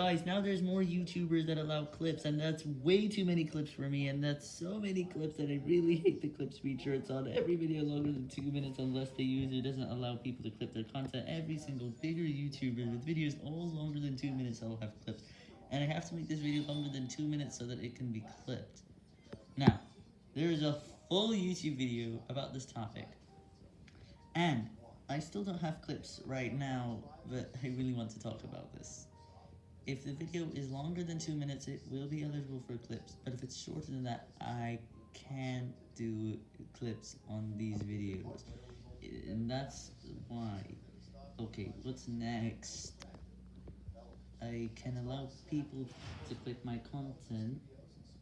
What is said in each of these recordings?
Guys, now there's more YouTubers that allow clips, and that's way too many clips for me, and that's so many clips that I really hate the clips feature. It's on every video longer than 2 minutes unless the user doesn't allow people to clip their content. Every single bigger YouTuber with videos all longer than 2 minutes will have clips, and I have to make this video longer than 2 minutes so that it can be clipped. Now, there is a full YouTube video about this topic, and I still don't have clips right now, but I really want to talk about this. If the video is longer than 2 minutes, it will be eligible for clips, but if it's shorter than that, I can't do clips on these videos, and that's why. Okay, what's next? I can allow people to clip my content,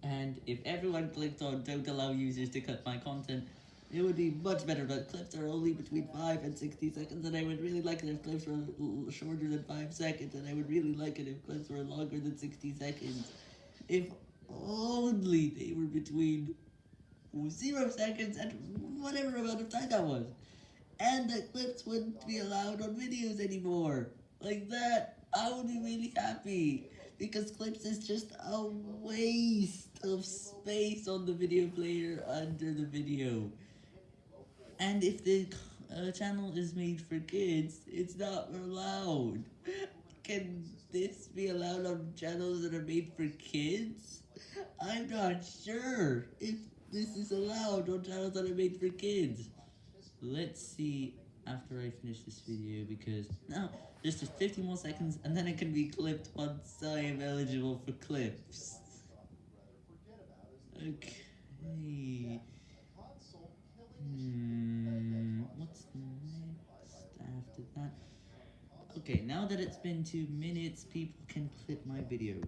and if everyone clicked on don't allow users to clip my content, it would be much better, but clips are only between 5 and 60 seconds, and I would really like it if clips were shorter than 5 seconds, and I would really like it if clips were longer than 60 seconds. If only they were between 0 seconds and whatever amount of time that was. And that clips wouldn't be allowed on videos anymore. Like that, I would be really happy. Because clips is just a waste of space on the video player under the video. And if the uh, channel is made for kids, it's not allowed. Can this be allowed on channels that are made for kids? I'm not sure if this is allowed on channels that are made for kids. Let's see after I finish this video because now just 50 more seconds and then it can be clipped once I am eligible for clips. Okay. Hmm, what's next after that? Okay, now that it's been two minutes, people can clip my video.